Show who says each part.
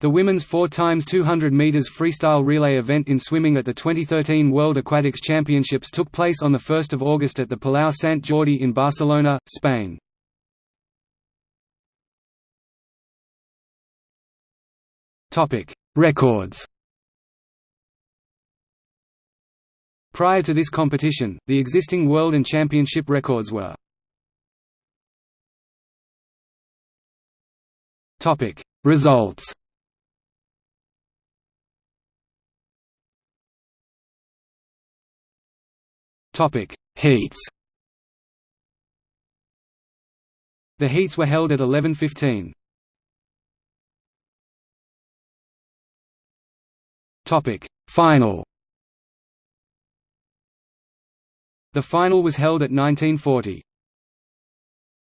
Speaker 1: The women's 4 x 200 meters freestyle relay event in swimming at the 2013 World Aquatics Championships took place on 1 August at the Palau Sant Jordi in Barcelona, Spain. Topic: Records Prior to this competition, the existing world and championship records were Topic: Results Topic: Heats. The heats were held at 11:15. Topic: Final. The final was held at 1940.